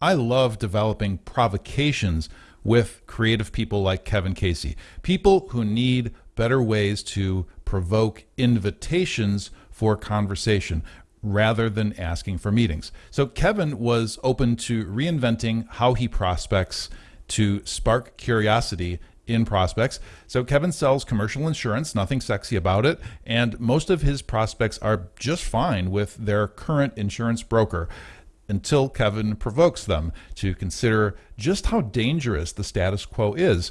I love developing provocations with creative people like Kevin Casey, people who need better ways to provoke invitations for conversation rather than asking for meetings. So Kevin was open to reinventing how he prospects to spark curiosity in prospects. So Kevin sells commercial insurance, nothing sexy about it, and most of his prospects are just fine with their current insurance broker until Kevin provokes them to consider just how dangerous the status quo is.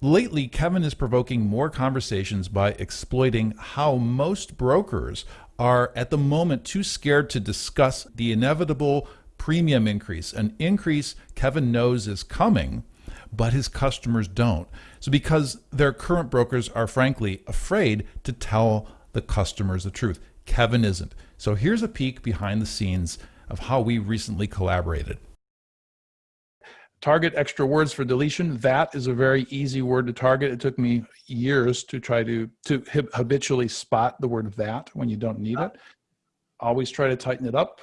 Lately, Kevin is provoking more conversations by exploiting how most brokers are at the moment too scared to discuss the inevitable premium increase, an increase Kevin knows is coming, but his customers don't. So, because their current brokers are frankly afraid to tell the customers the truth, Kevin isn't. So, here's a peek behind the scenes of how we recently collaborated. Target extra words for deletion. That is a very easy word to target. It took me years to try to, to habitually spot the word that when you don't need it. Always try to tighten it up.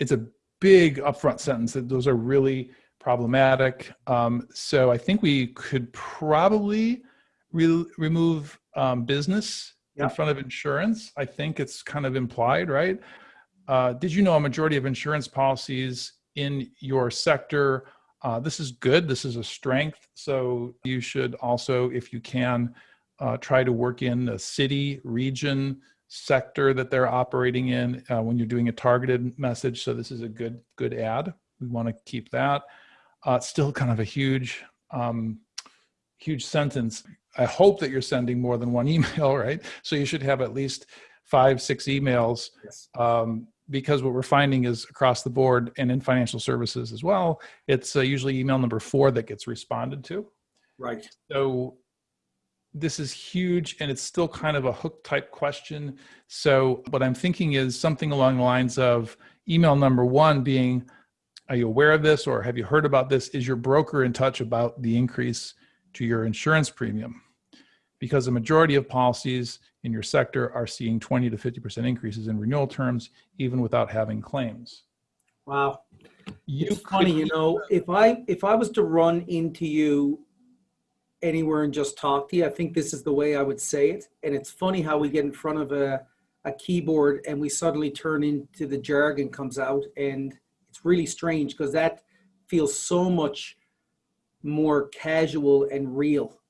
It's a big upfront sentence. That those are really problematic. Um, so I think we could probably re remove um, business in front of insurance. I think it's kind of implied, right? Uh, did you know a majority of insurance policies in your sector uh, this is good. This is a strength. So you should also, if you can, uh, try to work in the city, region, sector that they're operating in uh, when you're doing a targeted message. So this is a good good ad. We want to keep that. Uh, still kind of a huge um, huge sentence. I hope that you're sending more than one email, right? So you should have at least five, six emails yes. um, because what we're finding is across the board and in financial services as well, it's uh, usually email number four that gets responded to. Right. So this is huge and it's still kind of a hook type question. So what I'm thinking is something along the lines of email number one being, are you aware of this or have you heard about this? Is your broker in touch about the increase to your insurance premium? Because the majority of policies in your sector are seeing 20 to 50% increases in renewal terms, even without having claims. Wow. You it's funny, you know, if I if I was to run into you anywhere and just talk to you, I think this is the way I would say it. And it's funny how we get in front of a, a keyboard and we suddenly turn into the jargon comes out and it's really strange because that feels so much more casual and real.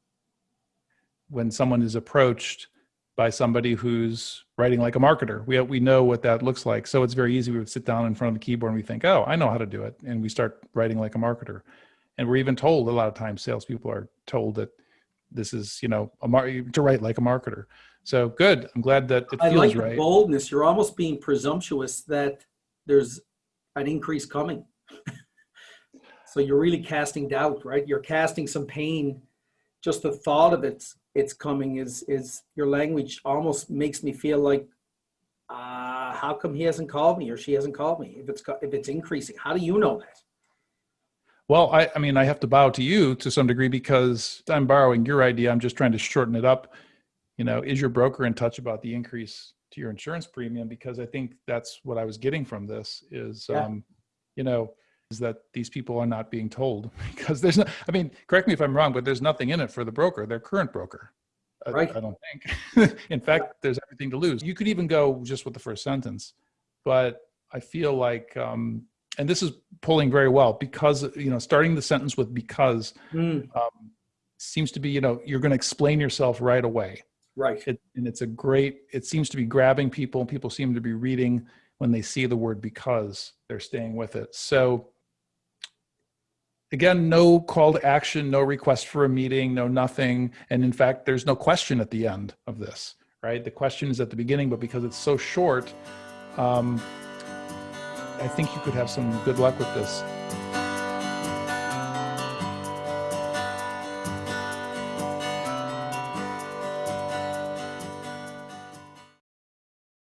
When someone is approached by somebody who's writing like a marketer. We, we know what that looks like. So it's very easy. We would sit down in front of the keyboard and we think, oh, I know how to do it. And we start writing like a marketer. And we're even told a lot of times salespeople are told that this is, you know, a mar- to write like a marketer. So good. I'm glad that it feels I like right. Boldness. You're almost being presumptuous that there's an increase coming. so you're really casting doubt, right? You're casting some pain. Just the thought of it it's coming is is your language almost makes me feel like uh, how come he hasn't called me or she hasn't called me? If it's if it's increasing how do you know that? Well I, I mean i have to bow to you to some degree because i'm borrowing your idea. I'm just trying to shorten it up. You know is your broker in touch about the increase to your insurance premium? Because i think that's what i was getting from this is yeah. um, you know is that these people are not being told because there's no, I mean, correct me if I'm wrong, but there's nothing in it for the broker, their current broker. Right. I, don't think. in fact, there's everything to lose. You could even go just with the first sentence, but I feel like, um, and this is pulling very well because, you know, starting the sentence with because mm. um, seems to be, you know, you're going to explain yourself right away. Right. It, and it's a great, it seems to be grabbing people. People seem to be reading when they see the word because they're staying with it. So again, no call to action, no request for a meeting, no nothing. And in fact, there's no question at the end of this, right? The question is at the beginning, but because it's so short, um, I think you could have some good luck with this.